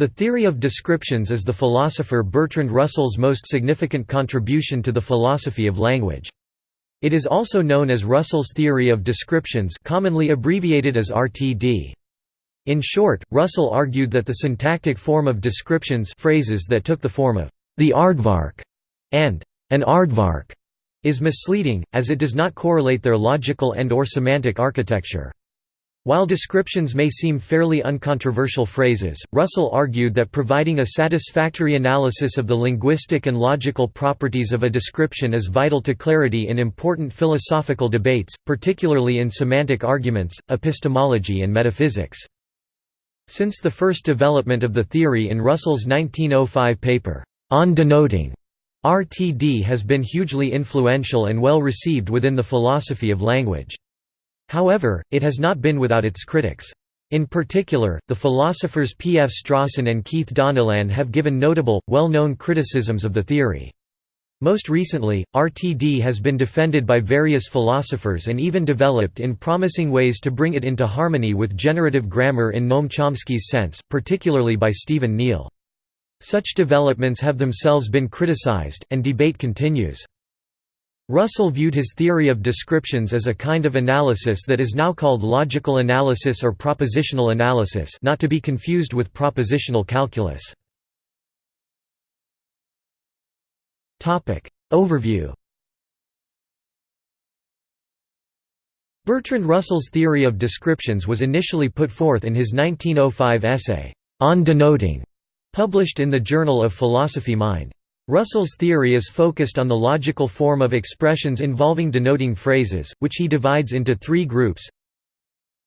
The theory of descriptions is the philosopher Bertrand Russell's most significant contribution to the philosophy of language. It is also known as Russell's theory of descriptions commonly abbreviated as RTD. In short, Russell argued that the syntactic form of descriptions phrases that took the form of the aardvark and an aardvark is misleading, as it does not correlate their logical and or semantic architecture. While descriptions may seem fairly uncontroversial phrases, Russell argued that providing a satisfactory analysis of the linguistic and logical properties of a description is vital to clarity in important philosophical debates, particularly in semantic arguments, epistemology and metaphysics. Since the first development of the theory in Russell's 1905 paper, On Denoting, RTD has been hugely influential and well received within the philosophy of language. However, it has not been without its critics. In particular, the philosophers P. F. Strawson and Keith Donnellan have given notable, well-known criticisms of the theory. Most recently, RTD has been defended by various philosophers and even developed in promising ways to bring it into harmony with generative grammar in Noam Chomsky's sense, particularly by Stephen Neale. Such developments have themselves been criticized, and debate continues. Russell viewed his theory of descriptions as a kind of analysis that is now called logical analysis or propositional analysis not to be confused with propositional calculus. Overview Bertrand Russell's theory of descriptions was initially put forth in his 1905 essay, On Denoting, published in the Journal of Philosophy Mind. Russell's theory is focused on the logical form of expressions involving denoting phrases, which he divides into three groups.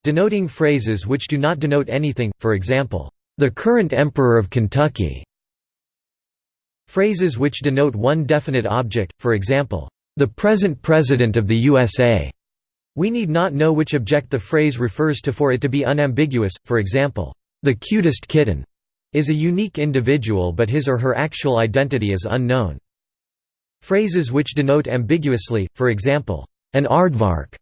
Denoting phrases which do not denote anything, for example, "...the current Emperor of Kentucky". Phrases which denote one definite object, for example, "...the present President of the USA". We need not know which object the phrase refers to for it to be unambiguous, for example, "...the cutest kitten" is a unique individual but his or her actual identity is unknown. Phrases which denote ambiguously, for example, an aardvark,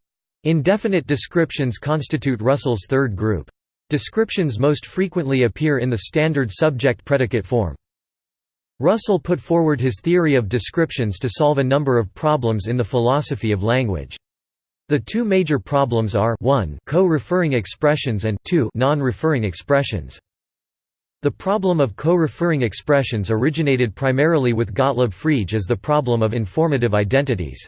indefinite descriptions constitute Russell's third group. Descriptions most frequently appear in the standard subject-predicate form. Russell put forward his theory of descriptions to solve a number of problems in the philosophy of language. The two major problems are 1 co-referring expressions and 2 non-referring expressions. The problem of co-referring expressions originated primarily with Gottlob Frege as the problem of informative identities.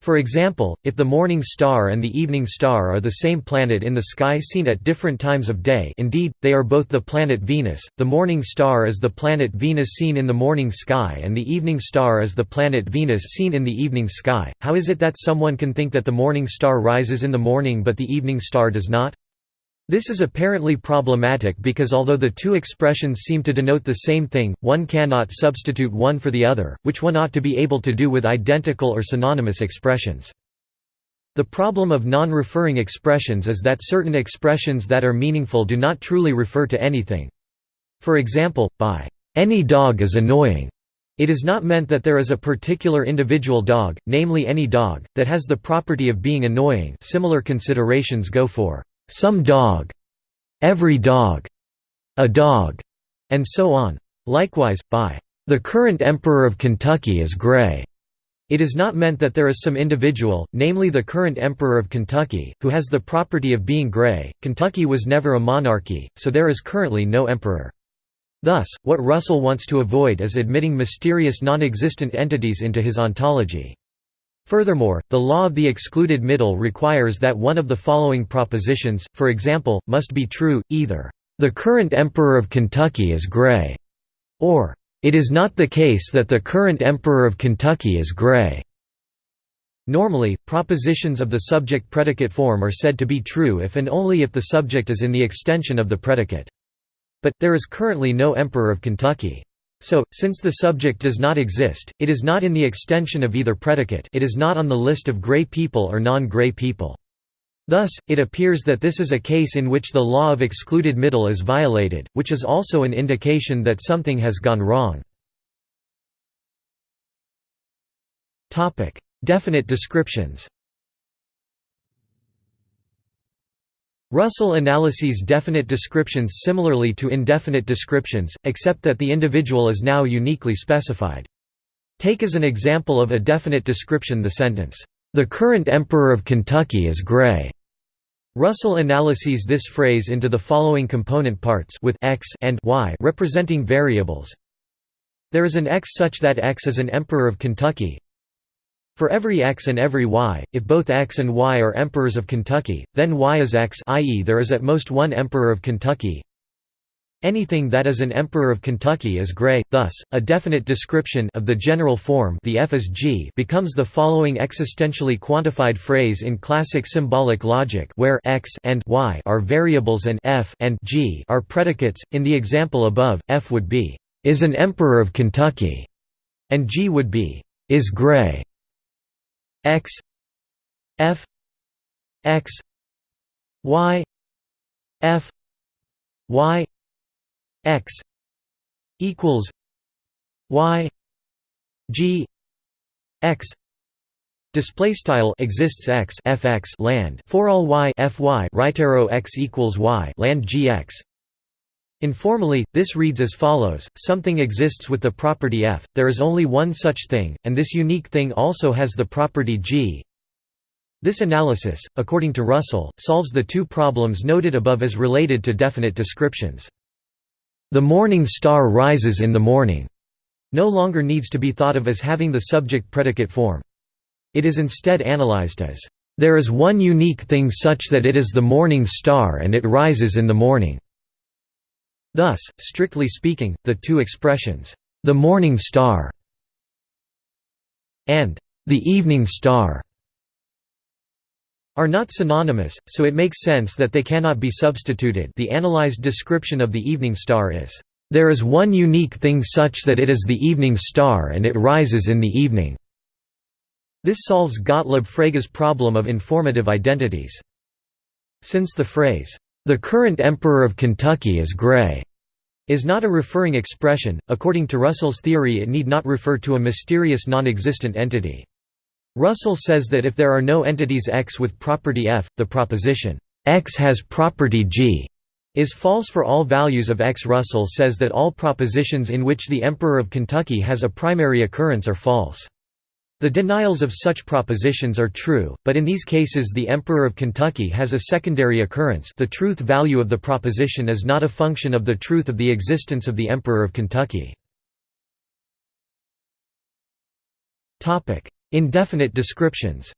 For example, if the morning star and the evening star are the same planet in the sky seen at different times of day indeed, they are both the planet Venus, the morning star is the planet Venus seen in the morning sky and the evening star is the planet Venus seen in the evening sky, how is it that someone can think that the morning star rises in the morning but the evening star does not? This is apparently problematic because although the two expressions seem to denote the same thing, one cannot substitute one for the other, which one ought to be able to do with identical or synonymous expressions. The problem of non-referring expressions is that certain expressions that are meaningful do not truly refer to anything. For example, by any dog is annoying, it is not meant that there is a particular individual dog, namely any dog, that has the property of being annoying similar considerations go for some dog, every dog, a dog, and so on. Likewise, by the current Emperor of Kentucky is gray. It is not meant that there is some individual, namely the current Emperor of Kentucky, who has the property of being gray. Kentucky was never a monarchy, so there is currently no emperor. Thus, what Russell wants to avoid is admitting mysterious non-existent entities into his ontology. Furthermore, the law of the excluded middle requires that one of the following propositions, for example, must be true, either, "...the current Emperor of Kentucky is gray", or, "...it is not the case that the current Emperor of Kentucky is gray." Normally, propositions of the subject-predicate form are said to be true if and only if the subject is in the extension of the predicate. But, there is currently no Emperor of Kentucky. So, since the subject does not exist, it is not in the extension of either predicate it is not on the list of gray people or non-gray people. Thus, it appears that this is a case in which the law of excluded middle is violated, which is also an indication that something has gone wrong. Definite descriptions Russell analyses definite descriptions similarly to indefinite descriptions, except that the individual is now uniquely specified. Take as an example of a definite description the sentence, "'The current Emperor of Kentucky is gray'". Russell analyses this phrase into the following component parts with x and y representing variables. There is an x such that x is an emperor of Kentucky, for every x and every y, if both x and y are emperors of Kentucky, then y is x i.e. there is at most one emperor of Kentucky. Anything that is an emperor of Kentucky is gray, thus, a definite description of the general form the f is g becomes the following existentially quantified phrase in classic symbolic logic where x and y are variables and f and g are predicates. In the example above, f would be, is an emperor of Kentucky, and g would be, is gray x f x y f y x equals y g x Display style exists x fx land for all y fy right arrow x equals y land gx. Informally, this reads as follows, something exists with the property f, there is only one such thing, and this unique thing also has the property g. This analysis, according to Russell, solves the two problems noted above as related to definite descriptions. The morning star rises in the morning no longer needs to be thought of as having the subject-predicate form. It is instead analyzed as, "...there is one unique thing such that it is the morning star and it rises in the morning." Thus, strictly speaking, the two expressions, "'the morning star' and "'the evening star' are not synonymous, so it makes sense that they cannot be substituted the analyzed description of the evening star is, "'There is one unique thing such that it is the evening star and it rises in the evening'". This solves Gottlob Frege's problem of informative identities. Since the phrase, the current Emperor of Kentucky is Gray is not a referring expression. According to Russell's theory, it need not refer to a mysterious non-existent entity. Russell says that if there are no entities X with property F, the proposition X has property G is false for all values of X. Russell says that all propositions in which the Emperor of Kentucky has a primary occurrence are false. The denials of such propositions are true, but in these cases the Emperor of Kentucky has a secondary occurrence. The truth value of the proposition is not a function of the truth of the existence of the Emperor of Kentucky. Indefinite descriptions.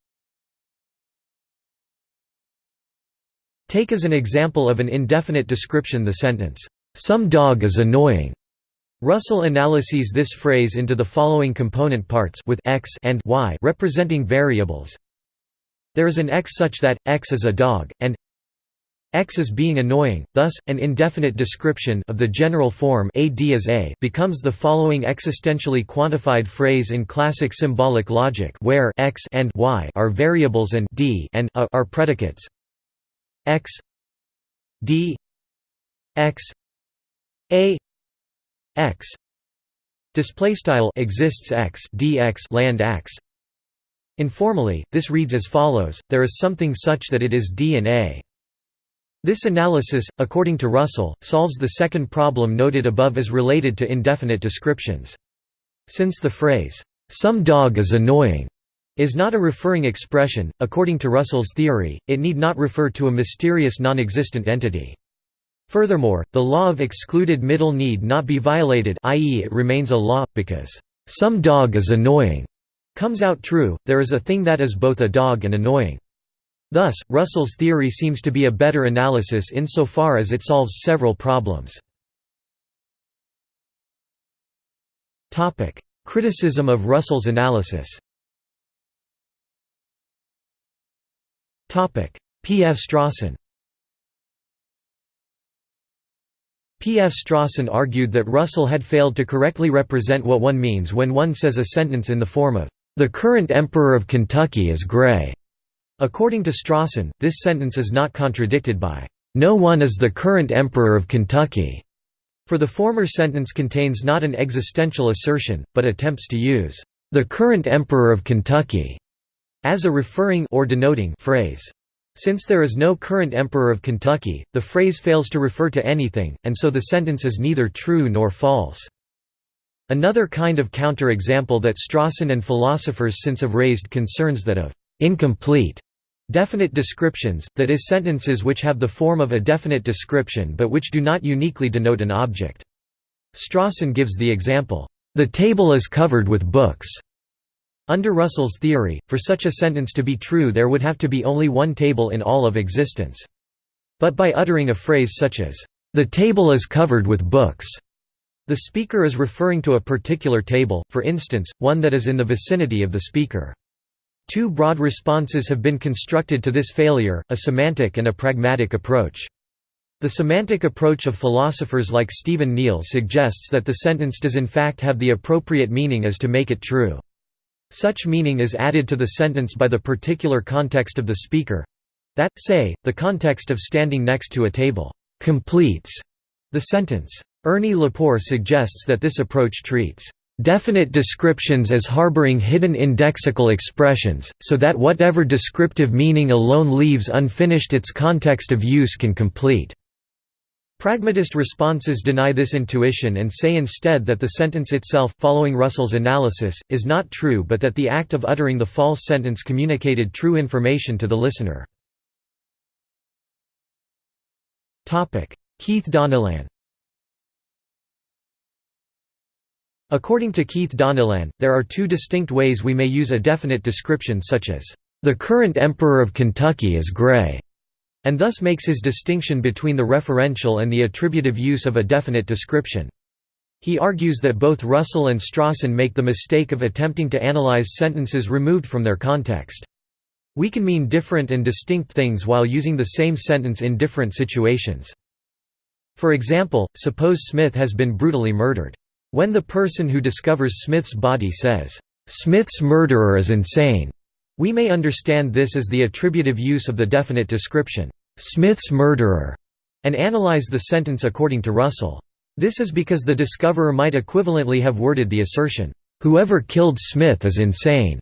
Take as an example of an indefinite description the sentence, "'Some dog is annoying' Russell analyses this phrase into the following component parts with x and y representing variables. There is an x such that x is a dog and x is being annoying. Thus, an indefinite description of the general form ad is a becomes the following existentially quantified phrase in classic symbolic logic where x and y are variables and d and a are predicates. x d x a x. Display style exists x dx land x. Informally this reads as follows there is something such that it is d and a. This analysis according to russell solves the second problem noted above as related to indefinite descriptions. Since the phrase some dog is annoying is not a referring expression according to russell's theory it need not refer to a mysterious non-existent entity Furthermore, the law of excluded middle need not be violated i.e. it remains a law, because, "...some dog is annoying." comes out true, there is a thing that is both a dog and annoying. Thus, Russell's theory seems to be a better analysis insofar as it solves several problems. Criticism of Russell's analysis P. F. Strawson P. F. Strawson argued that Russell had failed to correctly represent what one means when one says a sentence in the form of, "...the current Emperor of Kentucky is gray." According to Strawson, this sentence is not contradicted by, "...no one is the current Emperor of Kentucky." For the former sentence contains not an existential assertion, but attempts to use, "...the current Emperor of Kentucky," as a referring or denoting phrase. Since there is no current emperor of Kentucky, the phrase fails to refer to anything, and so the sentence is neither true nor false. Another kind of counter-example that Strawson and philosophers since have raised concerns that of incomplete definite descriptions, that is sentences which have the form of a definite description but which do not uniquely denote an object. Strawson gives the example, "...the table is covered with books." Under Russell's theory, for such a sentence to be true there would have to be only one table in all of existence. But by uttering a phrase such as, "...the table is covered with books," the speaker is referring to a particular table, for instance, one that is in the vicinity of the speaker. Two broad responses have been constructed to this failure, a semantic and a pragmatic approach. The semantic approach of philosophers like Stephen Neale suggests that the sentence does in fact have the appropriate meaning as to make it true. Such meaning is added to the sentence by the particular context of the speaker. That, say, the context of standing next to a table, completes the sentence. Ernie Lepore suggests that this approach treats definite descriptions as harboring hidden indexical expressions, so that whatever descriptive meaning alone leaves unfinished its context of use can complete. Pragmatist responses deny this intuition and say instead that the sentence itself, following Russell's analysis, is not true but that the act of uttering the false sentence communicated true information to the listener. Keith Donnellan According to Keith Donnellan, there are two distinct ways we may use a definite description such as, "...the current Emperor of Kentucky is gray." And thus makes his distinction between the referential and the attributive use of a definite description. He argues that both Russell and Strawson make the mistake of attempting to analyze sentences removed from their context. We can mean different and distinct things while using the same sentence in different situations. For example, suppose Smith has been brutally murdered. When the person who discovers Smith's body says, "'Smith's murderer is insane' We may understand this as the attributive use of the definite description, "'Smith's murderer' and analyze the sentence according to Russell. This is because the discoverer might equivalently have worded the assertion, "'Whoever killed Smith is insane'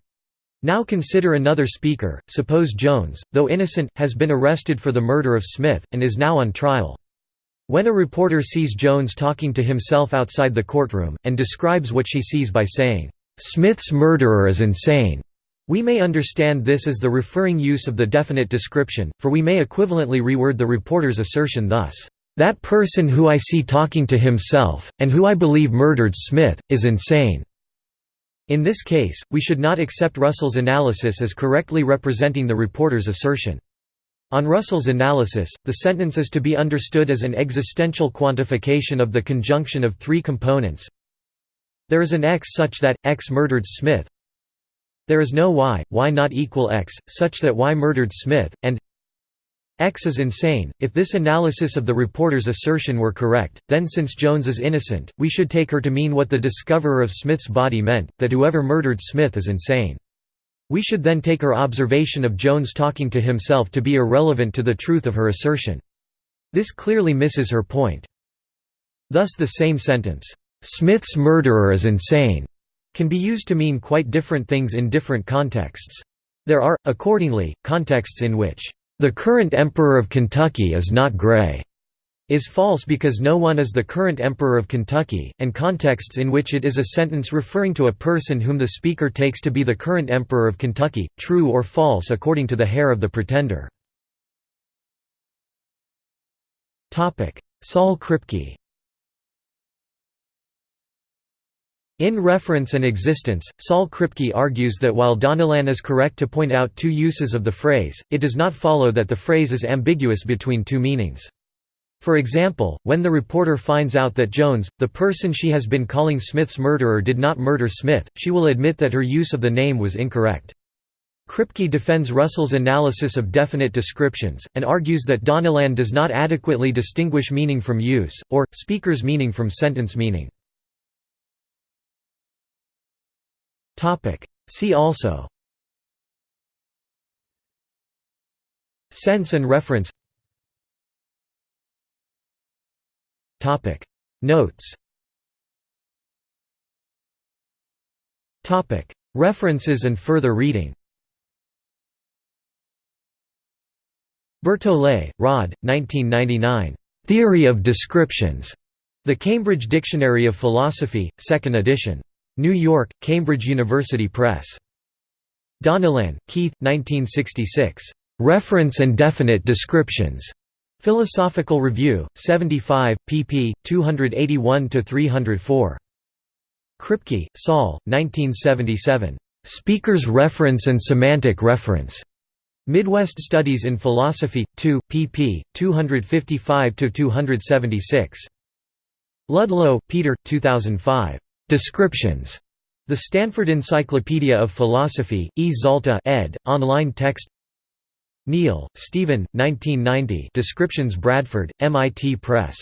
Now consider another speaker, suppose Jones, though innocent, has been arrested for the murder of Smith, and is now on trial. When a reporter sees Jones talking to himself outside the courtroom, and describes what she sees by saying, "'Smith's murderer is insane' We may understand this as the referring use of the definite description, for we may equivalently reword the reporter's assertion thus, "...that person who I see talking to himself, and who I believe murdered Smith, is insane." In this case, we should not accept Russell's analysis as correctly representing the reporter's assertion. On Russell's analysis, the sentence is to be understood as an existential quantification of the conjunction of three components. There is an X such that, X murdered Smith, there is no y, y not equal x, such that y murdered Smith, and x is insane. If this analysis of the reporter's assertion were correct, then since Jones is innocent, we should take her to mean what the discoverer of Smith's body meant, that whoever murdered Smith is insane. We should then take her observation of Jones talking to himself to be irrelevant to the truth of her assertion. This clearly misses her point. Thus the same sentence, "'Smith's murderer is insane' can be used to mean quite different things in different contexts. There are, accordingly, contexts in which, "...the current emperor of Kentucky is not gray." is false because no one is the current emperor of Kentucky, and contexts in which it is a sentence referring to a person whom the speaker takes to be the current emperor of Kentucky, true or false according to the hair of the pretender. Saul Kripke In Reference and Existence, Saul Kripke argues that while Donnellan is correct to point out two uses of the phrase, it does not follow that the phrase is ambiguous between two meanings. For example, when the reporter finds out that Jones, the person she has been calling Smith's murderer did not murder Smith, she will admit that her use of the name was incorrect. Kripke defends Russell's analysis of definite descriptions, and argues that Donnellan does not adequately distinguish meaning from use, or, speaker's meaning from sentence meaning. See also. Sense and reference. Notes. References and further reading. Bertolet, Rod, 1999. Theory of Descriptions. The Cambridge Dictionary of Philosophy, 2nd edition. New York, Cambridge University Press. Donnellan, Keith, 1966. Reference and Definite Descriptions. Philosophical Review, 75, pp. 281–304. Kripke, Saul, 1977. Speaker's Reference and Semantic Reference. Midwest Studies in Philosophy, 2, pp. 255–276. Ludlow, Peter, 2005. Descriptions. The Stanford Encyclopedia of Philosophy, E. Zalta ed., online text Neale, Stephen, 1990 Descriptions Bradford, MIT Press.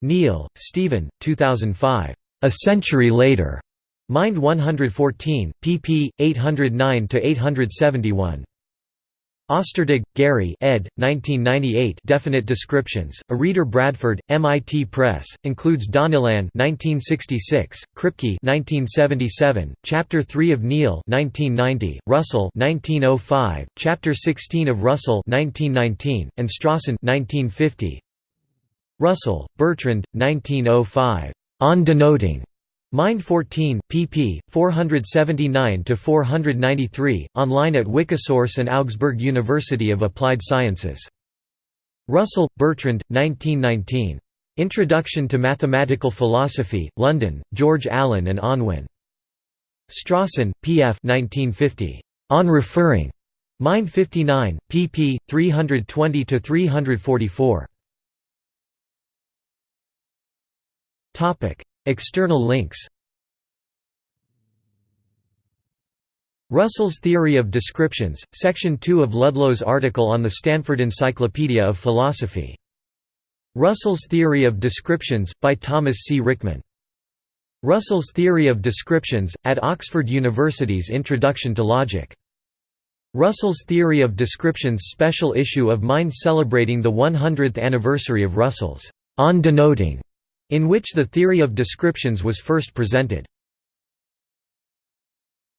Neale, Stephen, 2005. A Century Later. Mind 114, pp. 809–871. Ostertag, Gary ed. 1998 Definite Descriptions, A Reader Bradford, MIT Press, includes Donnellan 1966, Kripke 1977, Chapter 3 of Neale 1990, Russell 1905, Chapter 16 of Russell 1919, and Strawson 1950. Russell, Bertrand, 1905. On Denoting. Mind 14, pp. 479–493, online at Wikisource and Augsburg University of Applied Sciences. Russell, Bertrand, 1919. Introduction to Mathematical Philosophy, London, George Allen and Unwin. Strawson, P. F. 1950. On Referring. Mind 59, pp. 320–344. External links Russell's Theory of Descriptions, Section 2 of Ludlow's article on the Stanford Encyclopedia of Philosophy. Russell's Theory of Descriptions, by Thomas C. Ryckman. Russell's Theory of Descriptions, at Oxford University's Introduction to Logic. Russell's Theory of Descriptions special issue of Mind celebrating the 100th anniversary of Russell's On Denoting in which the theory of descriptions was first presented.